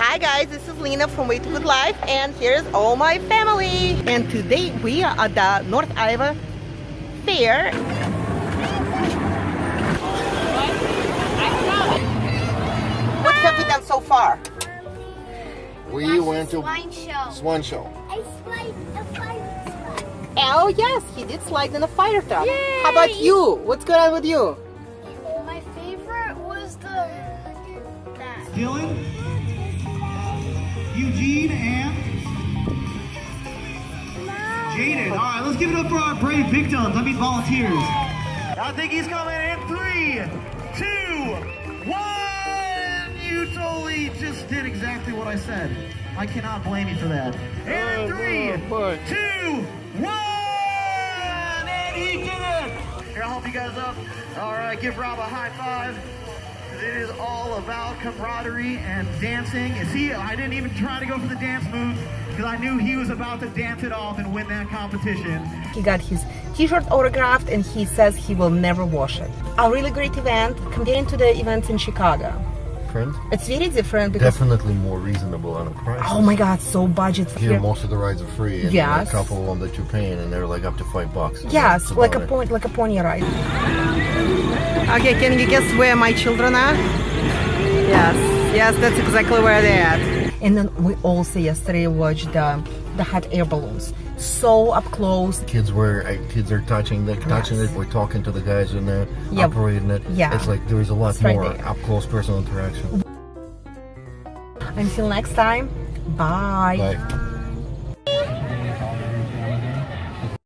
Hi guys, this is Lena from Way to Good Life and here's all my family. And today we are at the North Iowa Fair. What have we done so far? We went to Swine show. Swan Show. I slide the fire truck. Oh yes, he did slide in a fire truck. How about you? What's going on with you? My favorite was the that. Dylan, Jaden. All right, let's give it up for our brave victims. I mean volunteers. I think he's coming in three, two, one. You totally just did exactly what I said. I cannot blame you for that. And oh, three, oh, two, one, and he did it. Here, I'll help you guys up. All right, give Rob a high five. It is all about camaraderie and dancing. You see, I didn't even try to go for the dance moves because I knew he was about to dance it off and win that competition. He got his t-shirt autographed and he says he will never wash it. A really great event comparing to the events in Chicago. Friend, It's very different because definitely more reasonable on a price. oh my god, so budget Here, here. most of the rides are free, and Yes. a couple of them that you're paying, and they're like up to five bucks. So Yes, like a it. point, like a pony ride. Okay, can you guess where my children are? Yes, yes, that's exactly where they're at. And then we also yesterday watched the the hot air balloons, so up close. Kids were uh, kids are touching the touching Yes. it. We're talking to the guys in there Yep. operating it. Yeah. it's like there's a lot It's more there. up close personal interaction. Until next time, bye. Bye.